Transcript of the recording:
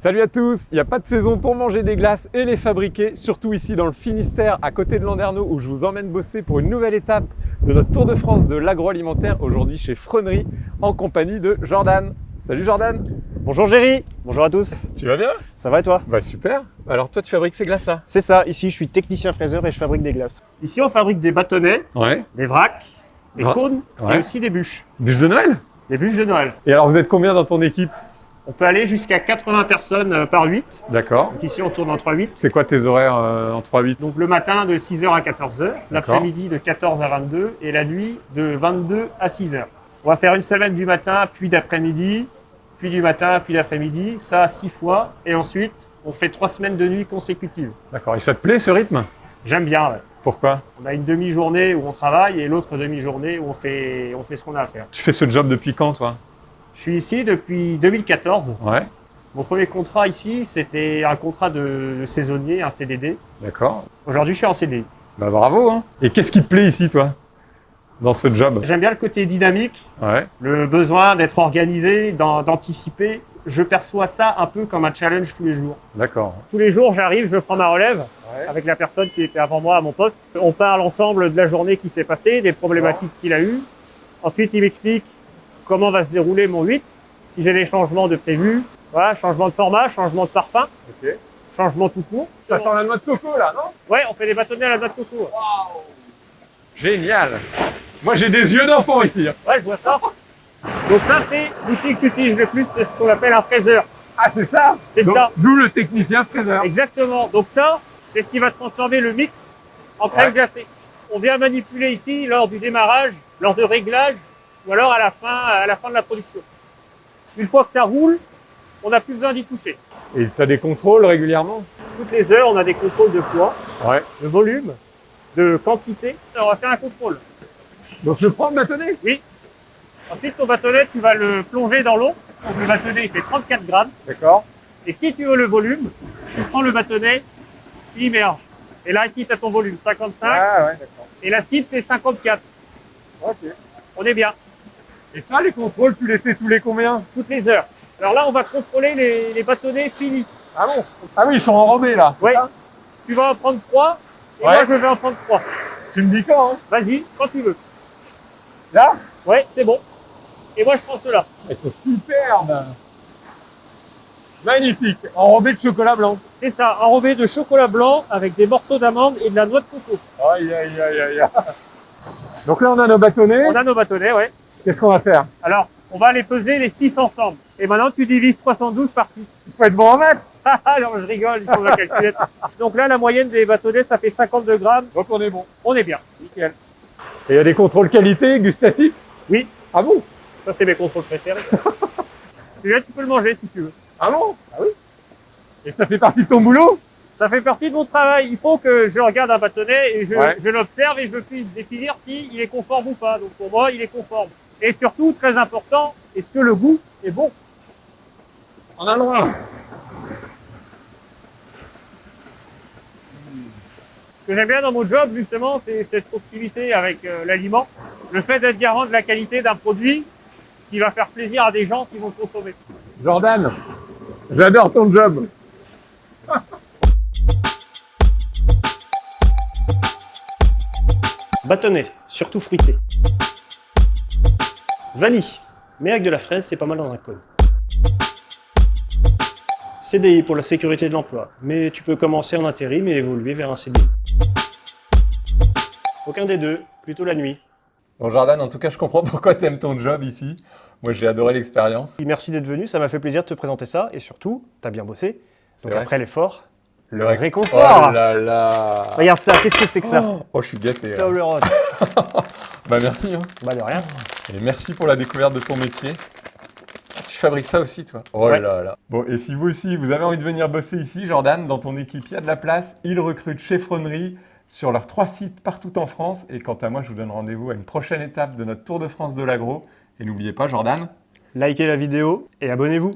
Salut à tous Il n'y a pas de saison pour manger des glaces et les fabriquer, surtout ici dans le Finistère, à côté de Landerneau, où je vous emmène bosser pour une nouvelle étape de notre Tour de France de l'agroalimentaire, aujourd'hui chez Fronerie, en compagnie de Jordan. Salut Jordan Bonjour Géry Bonjour à tous Tu vas bien? Ça va et toi? Bah super Alors toi tu fabriques ces glaces-là? C'est ça, ici je suis technicien fraiseur et je fabrique des glaces. Ici on fabrique des bâtonnets, Ouais. des vracs, des Ah, cônes ouais. et aussi des bûches. Bûche de Noël? Des bûches de Noël. Et alors vous êtes combien dans ton équipe? On peut aller jusqu'à 80 personnes euh, par 8. D'accord. Donc ici on tourne en 3-8. C'est quoi tes horaires euh, en 3-8 Donc le matin de 6h à 14h, l'après-midi de 14 à 22 et la nuit de 22 à 6h. On va faire une semaine du matin, puis d'après-midi, puis du matin, puis d'après-midi, ça 6 fois. Et ensuite, on fait 3 semaines de nuit consécutives. D'accord. Et ça te plaît ce rythme? J'aime bien, ouais. Pourquoi? On a une demi-journée où on travaille et l'autre demi-journée où on fait, on fait ce qu'on a à faire. Tu fais ce job depuis quand toi? Je suis ici depuis 2014. Ouais. Mon premier contrat ici, c'était un contrat de, saisonnier, un CDD. D'accord. Aujourd'hui, je suis en CDI. Bah bravo hein Et qu'est-ce qui te plaît ici toi Dans ce job? J'aime bien le côté dynamique, Ouais. le besoin d'être organisé, d'an- d'anticiper. Je perçois ça un peu comme un challenge tous les jours. D'accord. Tous les jours, j'arrive, je prends ma relève avec la personne qui était avant moi à mon poste. On parle ensemble de la journée qui s'est passée, des problématiques qu'il a eues. Ensuite, il m'explique comment va se dérouler mon 8, si j'ai des changements de prévu. Voilà, changement de format, changement de parfum, changement tout court. Ça sent la noix de coco là, non? Ouais, on fait des bâtonnets à la noix de coco. Génial Moi j'ai des yeux d'enfant ici. Ouais, je vois ça. Donc ça, c'est l'outil que tu utilises le plus, c'est ce qu'on appelle un fraiseur. Ah c'est ça? C'est ça. D'où le technicien fraiseur. Exactement. Donc ça, c'est ce qui va transformer le mix en crème Ouais. glacée. On vient manipuler ici lors du démarrage, lors de réglage, ou alors à la fin, à la fin de la production. Une fois que ça roule, on n'a plus besoin d'y toucher. Et tu as des contrôles régulièrement? Toutes les heures, on a des contrôles de poids, Ouais. de volume, de quantité. On va faire un contrôle. Donc je prends le bâtonnet? Ensuite, ton bâtonnet, tu vas le plonger dans l'eau. Donc le bâtonnet, il fait 34 grammes. D'accord. Et si tu veux le volume, tu prends le bâtonnet, tu immerges. Et là, ici, tu as ton volume 55. Ah ouais, d'accord. Et la cible, c'est 54. Ok. On est bien. Et ça les contrôles, tu les fais tous les combien Toutes les heures. Alors là, on va contrôler les, les bâtonnets finis. Ah bon Ah oui, ils sont enrobés là. Ouais. Tu vas en prendre 3. Et Ouais. moi, je vais en prendre 3. Tu me dis quand hein Vas-y, quand tu veux. Là Ouais, c'est bon. Et moi, je prends ceux-là. Ils sont superbes Magnifique Enrobés de chocolat blanc. C'est ça, enrobé de chocolat blanc avec des morceaux d'amande et de la noix de coco. Aïe aïe aïe aïe aïe. Donc là on a nos bâtonnets. On a nos bâtonnets, ouais. Qu'est-ce qu'on va faire Alors, on va les peser les 6 ensemble. Et maintenant, tu divises 72 par 6. Il faut être bon en mettre. Ah non, je rigole, il faut la calculette. Donc là, la moyenne des bâtonnets, ça fait 52 grammes. Donc on est bon. On est bien. Nickel. Et il y a des contrôles qualité, gustatifs Oui, Ah bon ça c'est mes contrôles préférés. Celui-là, tu peux le manger si tu veux. Ah bon Ah oui Et ça fait partie de ton boulot Ça fait partie de mon travail. Il faut que je regarde un bâtonnet et je, Ouais. je l'observe et je puisse définir s'il est conforme ou pas. Donc pour moi, il est conforme. Et surtout, très important, est-ce que le goût est bon On a le droit. Ce que j'aime bien dans mon job, justement, c'est cette proximité avec euh, l'aliment. Le fait d'être garant de la qualité d'un produit qui va faire plaisir à des gens qui vont le consommer. Jordan, j'adore ton job. Bâtonnet, surtout fruité. Vanille, mais avec de la fraise, c'est pas mal dans un cône. CDI pour la sécurité de l'emploi, mais tu peux commencer en intérim et évoluer vers un CDI. Aucun des deux, plutôt la nuit. Bon Jordan, en tout cas je comprends pourquoi tu aimes ton job ici. Moi j'ai adoré l'expérience. Merci d'être venu, ça m'a fait plaisir de te présenter ça, et surtout, t'as bien bossé. Donc après l'effort, le réconfort. Oh là là Regarde ça, qu'est-ce que c'est que ça Oh, oh, je suis gâté. là. Table rose. Bah merci. Hein. Bah de rien. Et merci pour la découverte de ton métier. Tu fabriques ça aussi, toi Oh Ouais. là là. Bon, et si vous aussi, vous avez envie de venir bosser ici, Jordan, dans ton équipe, il y a de la place. Ils recrutent chez Fronerie sur leurs trois sites partout en France. Et quant à moi, je vous donne rendez-vous à une prochaine étape de notre Tour de France de l'agro. Et n'oubliez pas, Jordan, Likez la vidéo et abonnez-vous.